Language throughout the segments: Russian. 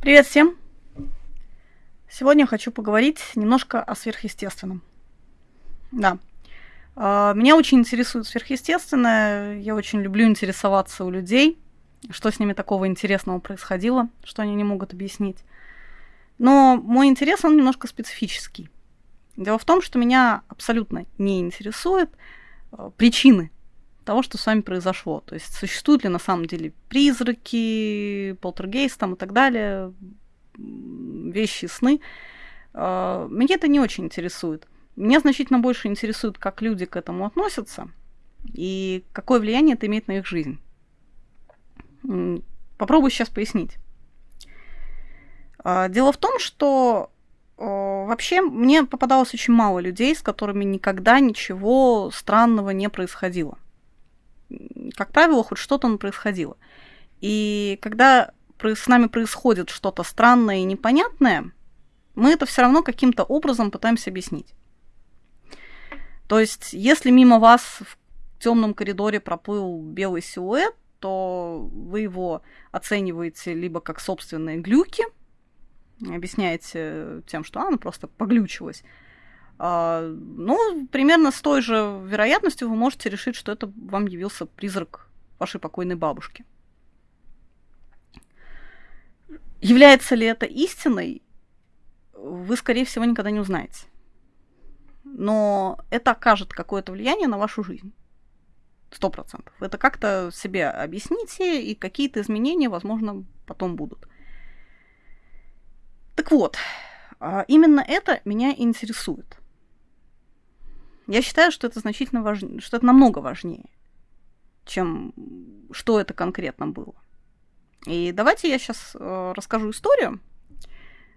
Привет всем! Сегодня хочу поговорить немножко о сверхъестественном. Да. А, меня очень интересует сверхъестественное. Я очень люблю интересоваться у людей, что с ними такого интересного происходило, что они не могут объяснить. Но мой интерес, он немножко специфический. Дело в том, что меня абсолютно не интересуют а, причины того, что с вами произошло. То есть существуют ли на самом деле призраки, полтергейст там и так далее, вещи, сны. А, меня это не очень интересует. Меня значительно больше интересует, как люди к этому относятся и какое влияние это имеет на их жизнь. Попробую сейчас пояснить. А, дело в том, что вообще мне попадалось очень мало людей, с которыми никогда ничего странного не происходило как правило, хоть что-то происходило. И когда с нами происходит что-то странное и непонятное, мы это все равно каким-то образом пытаемся объяснить. То есть, если мимо вас в темном коридоре проплыл белый силуэт, то вы его оцениваете либо как собственные глюки, объясняете тем, что оно просто поглючилось, а, ну, примерно с той же вероятностью вы можете решить, что это вам явился призрак вашей покойной бабушки. Является ли это истиной, вы, скорее всего, никогда не узнаете. Но это окажет какое-то влияние на вашу жизнь. Сто процентов. Это как-то себе объясните, и какие-то изменения, возможно, потом будут. Так вот, а, именно это меня интересует. Я считаю, что это значительно важнее, что это намного важнее, чем что это конкретно было. И давайте я сейчас э, расскажу историю,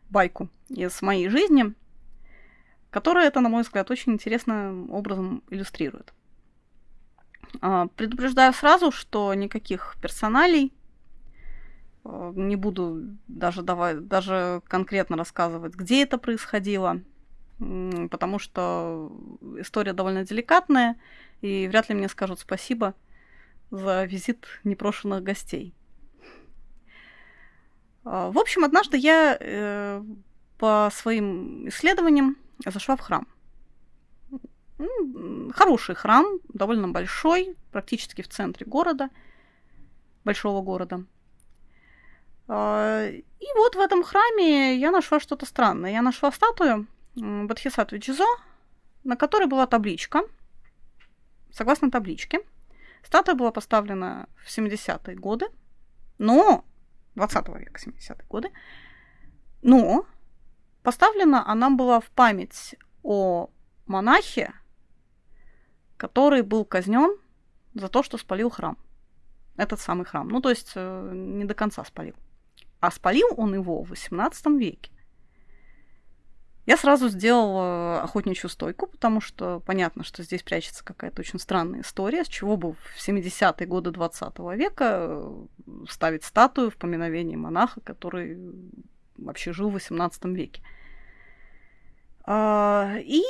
байку из моей жизни, которая это, на мой взгляд, очень интересным образом иллюстрирует. Э, предупреждаю сразу, что никаких персоналей э, не буду даже давать, даже конкретно рассказывать, где это происходило – потому что история довольно деликатная, и вряд ли мне скажут спасибо за визит непрошенных гостей. А, в общем, однажды я э, по своим исследованиям зашла в храм. Хороший храм, довольно большой, практически в центре города, большого города. А, и вот в этом храме я нашла что-то странное. Я нашла статую Бодхисаттвы Чизо, на которой была табличка. Согласно табличке, статуя была поставлена в 70-е годы, но 20 века, 70-е годы, но поставлена она была в память о монахе, который был казнен за то, что спалил храм. Этот самый храм. Ну, то есть э, не до конца спалил. А спалил он его в 18 веке. Я сразу сделала охотничью стойку, потому что понятно, что здесь прячется какая-то очень странная история, с чего бы в 70-е годы 20 века ставить статую в поминовении монаха, который вообще жил в 18 веке. А, и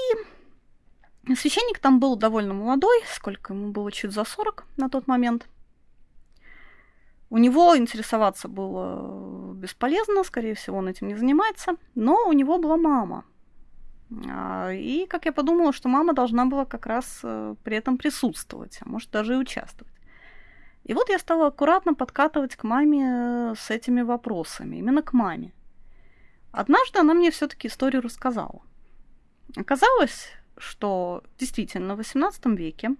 священник там был довольно молодой, сколько ему было, чуть за 40 на тот момент. У него интересоваться было бесполезно, скорее всего, он этим не занимается, но у него была мама. А, и, как я подумала, что мама должна была как раз э, при этом присутствовать, а может даже и участвовать. И вот я стала аккуратно подкатывать к маме э, с этими вопросами, именно к маме. Однажды она мне все-таки историю рассказала. Оказалось, что действительно в XVIII веке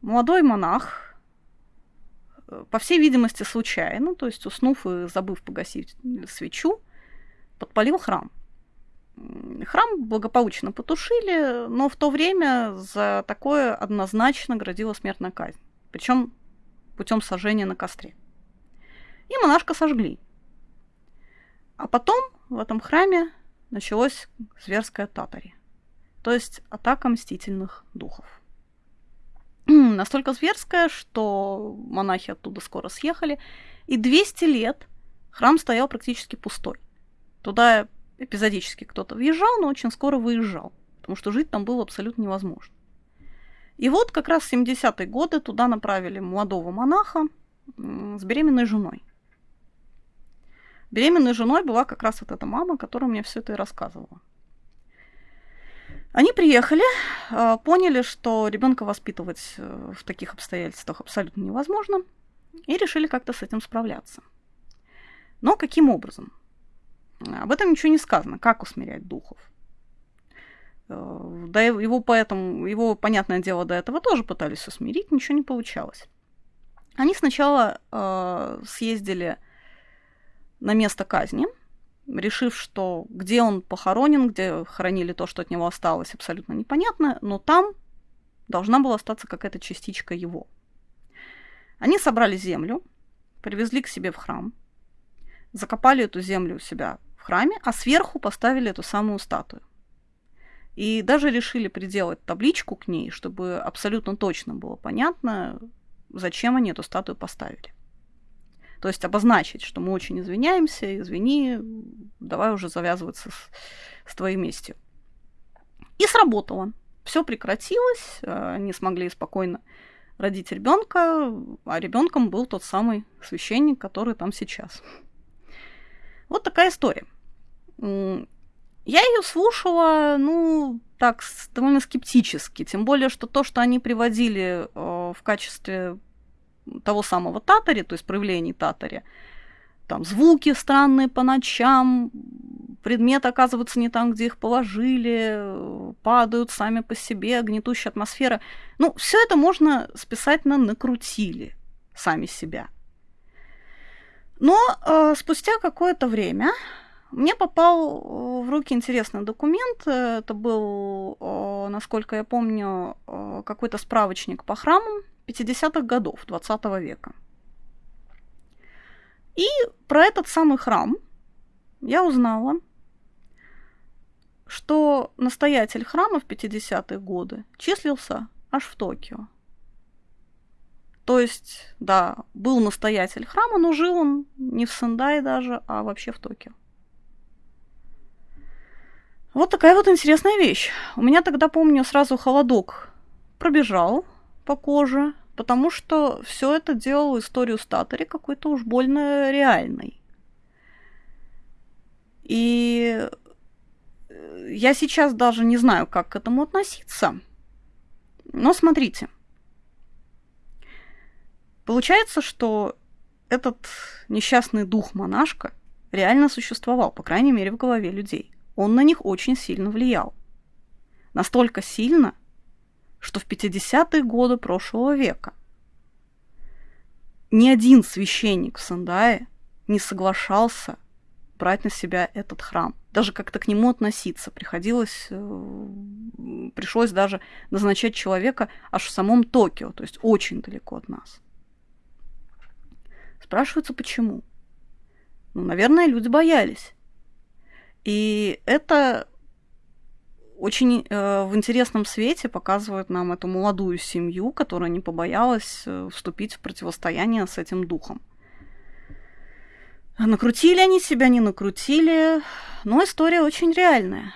молодой монах по всей видимости, случайно, то есть уснув и забыв погасить свечу, подпалил храм. Храм благополучно потушили, но в то время за такое однозначно грозила смертная казнь. Причем путем сожжения на костре. И монашка сожгли. А потом в этом храме началось зверское татари, то есть атака мстительных духов. настолько зверская, что монахи оттуда скоро съехали, и 200 лет храм стоял практически пустой. Туда эпизодически кто-то въезжал, но очень скоро выезжал, потому что жить там было абсолютно невозможно. И вот как раз в 70-е годы туда направили молодого монаха с беременной женой. Беременной женой была как раз вот эта мама, которая мне все это и рассказывала. Они приехали, а, поняли, что ребенка воспитывать э, в таких обстоятельствах абсолютно невозможно, и решили как-то с этим справляться. Но каким образом? Об этом ничего не сказано, как усмирять духов. Э, да его поэтому, его, понятное дело, до этого тоже пытались усмирить, ничего не получалось. Они сначала э, съездили на место казни, решив, что где он похоронен, где хоронили то, что от него осталось, абсолютно непонятно, но там должна была остаться какая-то частичка его. Они собрали землю, привезли к себе в храм, закопали эту землю у себя в храме, а сверху поставили эту самую статую. И даже решили приделать табличку к ней, чтобы абсолютно точно было понятно, зачем они эту статую поставили. То есть обозначить, что мы очень извиняемся, извини, давай уже завязываться с, с твоей местью. И сработало. Все прекратилось, э, они смогли спокойно родить ребенка, а ребенком был тот самый священник, который там сейчас. Вот такая история. Я ее слушала, ну, так, довольно скептически. Тем более, что то, что они приводили э, в качестве того самого татари, то есть проявлений татари, там звуки странные по ночам, предметы оказываются не там, где их положили, падают сами по себе, гнетущая атмосфера. Ну, все это можно списать на накрутили сами себя. Но э, спустя какое-то время мне попал в руки интересный документ. Это был, э, насколько я помню, э, какой-то справочник по храмам 50-х годов 20 века. И про этот самый храм я узнала, что настоятель храма в 50-е годы числился аж в Токио. То есть, да, был настоятель храма, но жил он не в Сендае даже, а вообще в Токио. Вот такая вот интересная вещь. У меня тогда, помню, сразу холодок пробежал по коже, потому что все это делало историю Статори какой-то уж больно реальной. И э, я сейчас даже не знаю, как к этому относиться. Но смотрите. Получается, что этот несчастный дух монашка реально существовал, по крайней мере, в голове людей. Он на них очень сильно влиял. Настолько сильно, что в 50-е годы прошлого века ни один священник в Сандае не соглашался брать на себя этот храм. Даже как-то к нему относиться. Приходилось, э, пришлось даже назначать человека аж в самом Токио, то есть очень далеко от нас. Спрашивается, почему? Ну, наверное, люди боялись. И это очень э, в интересном свете показывает нам эту молодую семью, которая не побоялась э, вступить в противостояние с этим духом. Накрутили они себя, не накрутили, но история очень реальная.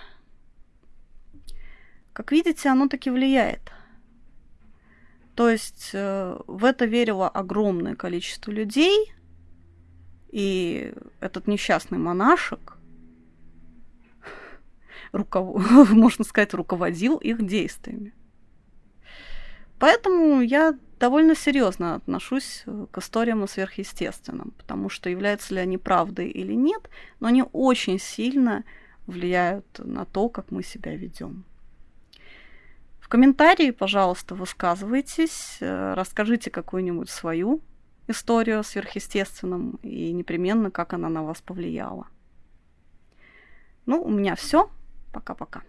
Как видите, оно таки влияет. То есть э, в это верило огромное количество людей, и этот несчастный монашек руков... можно сказать, руководил их действиями. Поэтому я довольно серьезно отношусь э, к историям о сверхъестественном, потому что являются ли они правдой или нет, но они очень сильно влияют на то, как мы себя ведем. В комментарии, пожалуйста, высказывайтесь, э, расскажите какую-нибудь свою историю о сверхъестественном и непременно, как она на вас повлияла. Ну, у меня все. Пока-пока.